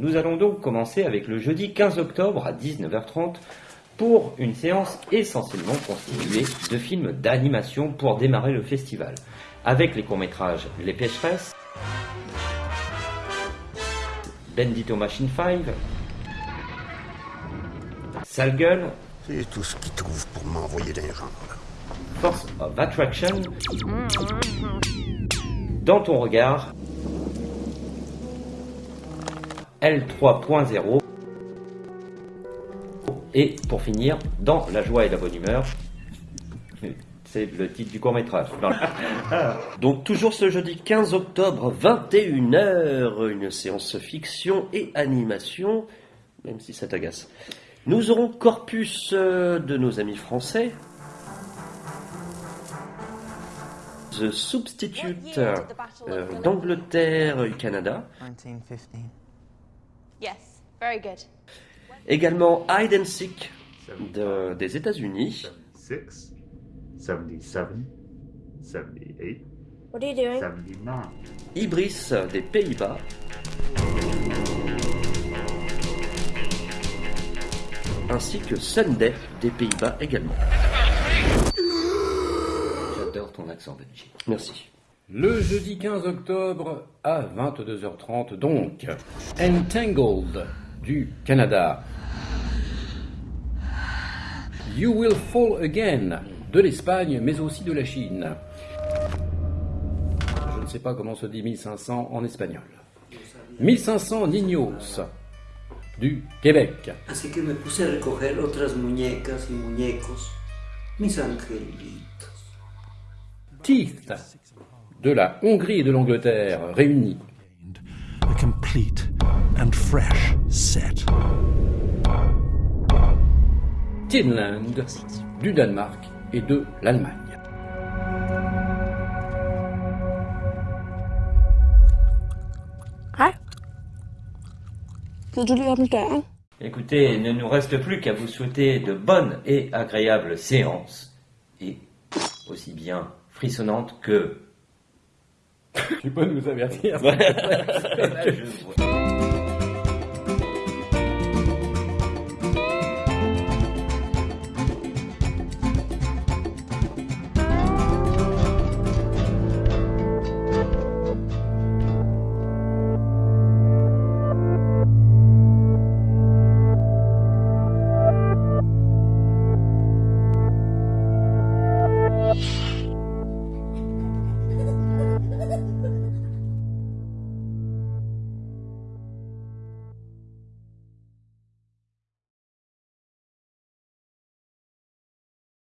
Nous allons donc commencer avec le jeudi 15 octobre à 19h30 pour une séance essentiellement constituée de films d'animation pour démarrer le festival, avec les courts-métrages Les Pécheresses, Bendito Machine 5, Sale Gueule, C'est tout ce qu'ils trouvent pour m'envoyer d'un genre. Force of Attraction, Dans ton regard, L3.0, et pour finir, Dans la joie et la bonne humeur, c'est le titre du court métrage. Donc toujours ce jeudi 15 octobre, 21h, une séance fiction et animation, même si ça t'agace. Nous aurons Corpus euh, de nos amis français, The Substitute euh, d'Angleterre et Canada. 1915. Yes, very good. Également Hide and Seek de- des États-Unis. 76, 77, 78, What are you doing? 79. Ibris des Pays-Bas. Ainsi que Sunday des Pays-Bas également. J'adore ton accent Benji. Merci. Le jeudi 15 octobre à 22h30 donc, Entangled du Canada. You Will Fall Again de l'Espagne mais aussi de la Chine. Je ne sais pas comment se dit 1500 en espagnol. 1500 Niños du Québec. Así que me puse a recoger otras muñecas y muñecos, mis angelitos. Teeth de la Hongrie et de l'Angleterre réunis. a complete and fresh set. Tinland du Danemark et de l'Allemagne. Écoutez, il ne nous reste plus qu'à vous souhaiter de bonnes et agréables séances. Et aussi bien frissonnantes que... Tu peux nous avertir.